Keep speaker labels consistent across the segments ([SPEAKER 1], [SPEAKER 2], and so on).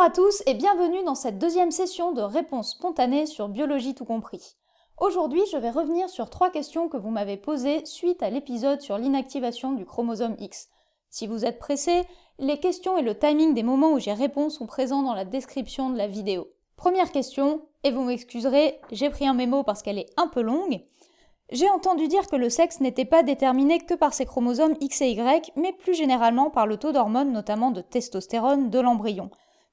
[SPEAKER 1] Bonjour à tous et bienvenue dans cette deuxième session de réponses spontanées sur Biologie tout compris. Aujourd'hui, je vais revenir sur trois questions que vous m'avez posées suite à l'épisode sur l'inactivation du chromosome X. Si vous êtes pressé, les questions et le timing des moments où j'y réponds sont présents dans la description de la vidéo. Première question, et vous m'excuserez, j'ai pris un mémo parce qu'elle est un peu longue. J'ai entendu dire que le sexe n'était pas déterminé que par ses chromosomes X et Y, mais plus généralement par le taux d'hormones, notamment de testostérone, de l'embryon.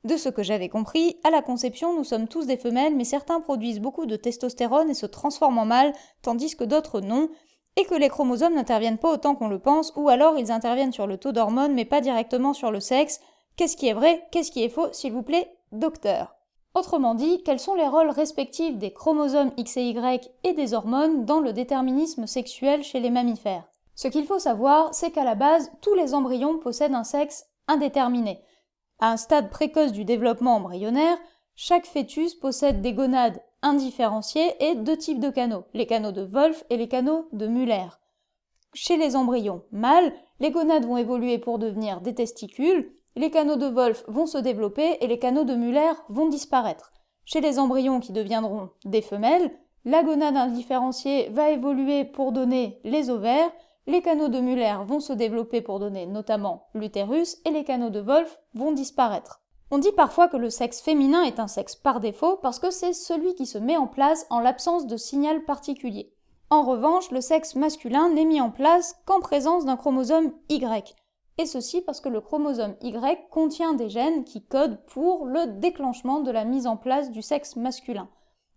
[SPEAKER 1] De ce que j'avais compris, à la conception, nous sommes tous des femelles, mais certains produisent beaucoup de testostérone et se transforment en mâles, tandis que d'autres non, et que les chromosomes n'interviennent pas autant qu'on le pense, ou alors ils interviennent sur le taux d'hormones, mais pas directement sur le sexe. Qu'est-ce qui est vrai Qu'est-ce qui est faux S'il vous plaît, docteur? Autrement dit, quels sont les rôles respectifs des chromosomes X et Y et des hormones dans le déterminisme sexuel chez les mammifères? Ce qu'il faut savoir, c'est qu'à la base, tous les embryons possèdent un sexe indéterminé. À un stade précoce du développement embryonnaire, chaque fœtus possède des gonades indifférenciées et deux types de canaux, les canaux de Wolff et les canaux de Muller. Chez les embryons mâles, les gonades vont évoluer pour devenir des testicules, les canaux de Wolff vont se développer et les canaux de Muller vont disparaître. Chez les embryons qui deviendront des femelles, la gonade indifférenciée va évoluer pour donner les ovaires les canaux de Muller vont se développer pour donner notamment l'utérus et les canaux de Wolff vont disparaître. On dit parfois que le sexe féminin est un sexe par défaut parce que c'est celui qui se met en place en l'absence de signal particulier. En revanche, le sexe masculin n'est mis en place qu'en présence d'un chromosome Y, et ceci parce que le chromosome Y contient des gènes qui codent pour le déclenchement de la mise en place du sexe masculin.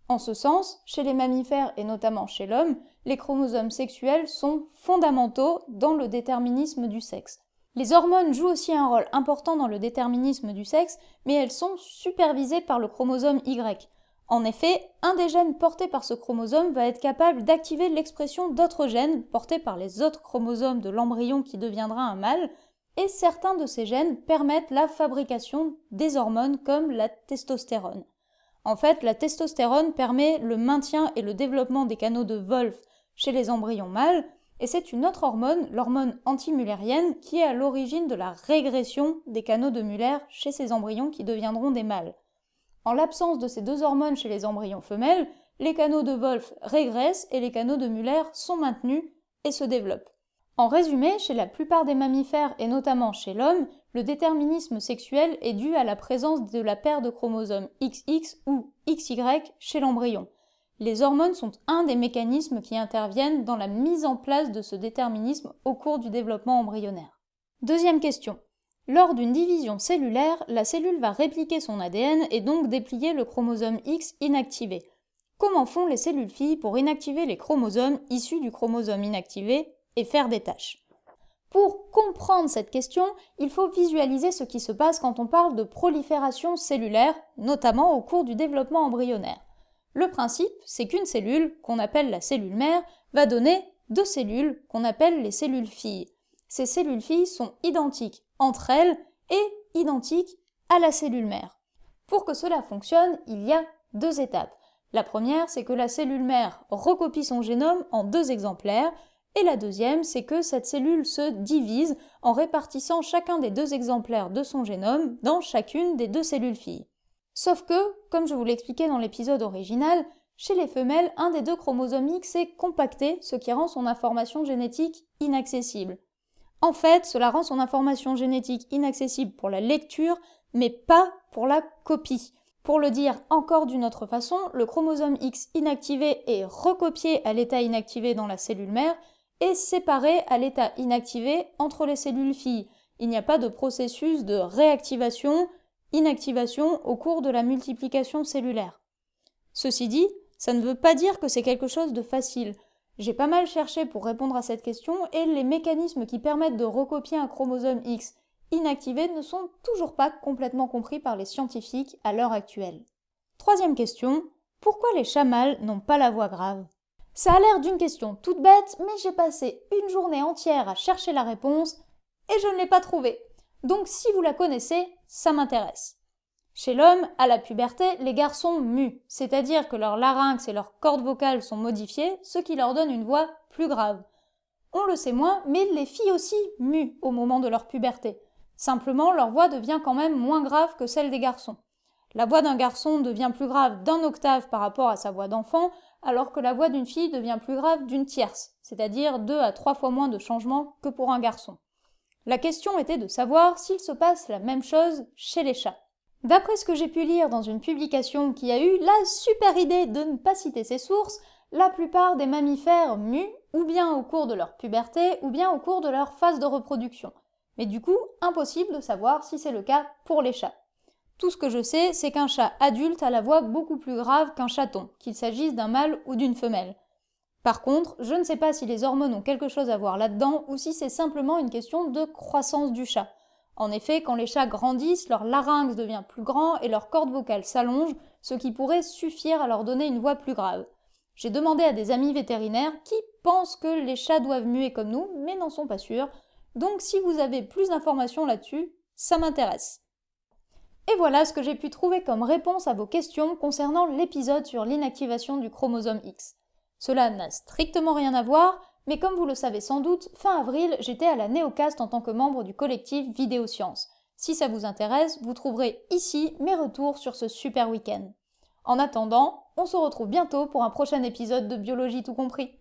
[SPEAKER 1] En ce sens, chez les mammifères et notamment chez l'homme, les chromosomes sexuels sont fondamentaux dans le déterminisme du sexe. Les hormones jouent aussi un rôle important dans le déterminisme du sexe, mais elles sont supervisées par le chromosome Y. En effet, un des gènes portés par ce chromosome va être capable d'activer l'expression d'autres gènes portés par les autres chromosomes de l'embryon qui deviendra un mâle, et certains de ces gènes permettent la fabrication des hormones comme la testostérone. En fait, la testostérone permet le maintien et le développement des canaux de Wolff chez les embryons mâles, et c'est une autre hormone, l'hormone antimullérienne, qui est à l'origine de la régression des canaux de Muller chez ces embryons qui deviendront des mâles. En l'absence de ces deux hormones chez les embryons femelles, les canaux de Wolff régressent et les canaux de Muller sont maintenus et se développent. En résumé, chez la plupart des mammifères et notamment chez l'homme, le déterminisme sexuel est dû à la présence de la paire de chromosomes XX ou XY chez l'embryon. Les hormones sont un des mécanismes qui interviennent dans la mise en place de ce déterminisme au cours du développement embryonnaire. Deuxième question. Lors d'une division cellulaire, la cellule va répliquer son ADN et donc déplier le chromosome X inactivé. Comment font les cellules filles pour inactiver les chromosomes issus du chromosome inactivé et faire des tâches? Pour comprendre cette question, il faut visualiser ce qui se passe quand on parle de prolifération cellulaire, notamment au cours du développement embryonnaire. Le principe, c'est qu'une cellule, qu'on appelle la cellule mère, va donner deux cellules qu'on appelle les cellules filles. Ces cellules filles sont identiques entre elles et identiques à la cellule mère. Pour que cela fonctionne, il y a deux étapes. La première, c'est que la cellule mère recopie son génome en deux exemplaires, et la deuxième, c'est que cette cellule se divise en répartissant chacun des deux exemplaires de son génome dans chacune des deux cellules filles. Sauf que, comme je vous l'expliquais dans l'épisode original, chez les femelles, un des deux chromosomes X est compacté, ce qui rend son information génétique inaccessible. En fait, cela rend son information génétique inaccessible pour la lecture, mais pas pour la copie. Pour le dire encore d'une autre façon, le chromosome X inactivé est recopié à l'état inactivé dans la cellule mère, est séparé à l'état inactivé entre les cellules filles. Il n'y a pas de processus de réactivation, inactivation au cours de la multiplication cellulaire. Ceci dit, ça ne veut pas dire que c'est quelque chose de facile. J'ai pas mal cherché pour répondre à cette question et les mécanismes qui permettent de recopier un chromosome X inactivé ne sont toujours pas complètement compris par les scientifiques à l'heure actuelle. Troisième question, pourquoi les chats mâles n'ont pas la voix grave? Ça a l'air d'une question toute bête, mais j'ai passé une journée entière à chercher la réponse et je ne l'ai pas trouvée. Donc si vous la connaissez, ça m'intéresse. Chez l'homme, à la puberté, les garçons muent, c'est-à-dire que leur larynx et leurs cordes vocales sont modifiées, ce qui leur donne une voix plus grave. On le sait moins, mais les filles aussi muent au moment de leur puberté. Simplement, leur voix devient quand même moins grave que celle des garçons. La voix d'un garçon devient plus grave d'un octave par rapport à sa voix d'enfant, alors que la voix d'une fille devient plus grave d'une tierce, c'est-à-dire deux à trois fois moins de changements que pour un garçon. La question était de savoir s'il se passe la même chose chez les chats. D'après ce que j'ai pu lire dans une publication qui a eu la super idée de ne pas citer ses sources, la plupart des mammifères muent ou bien au cours de leur puberté ou bien au cours de leur phase de reproduction. Mais du coup, impossible de savoir si c'est le cas pour les chats. Tout ce que je sais, c'est qu'un chat adulte a la voix beaucoup plus grave qu'un chaton, qu'il s'agisse d'un mâle ou d'une femelle. Par contre, je ne sais pas si les hormones ont quelque chose à voir là-dedans ou si c'est simplement une question de croissance du chat. En effet, quand les chats grandissent, leur larynx devient plus grand et leur corde vocale s'allonge, ce qui pourrait suffire à leur donner une voix plus grave. J'ai demandé à des amis vétérinaires qui pensent que les chats doivent muer comme nous, mais n'en sont pas sûrs. Donc si vous avez plus d'informations là-dessus, ça m'intéresse. Et voilà ce que j'ai pu trouver comme réponse à vos questions concernant l'épisode sur l'inactivation du chromosome X. Cela n'a strictement rien à voir, mais comme vous le savez sans doute, fin avril, j'étais à la Néocast en tant que membre du collectif Vidéosciences. Si ça vous intéresse, vous trouverez ici mes retours sur ce super week-end. En attendant, on se retrouve bientôt pour un prochain épisode de Biologie tout compris.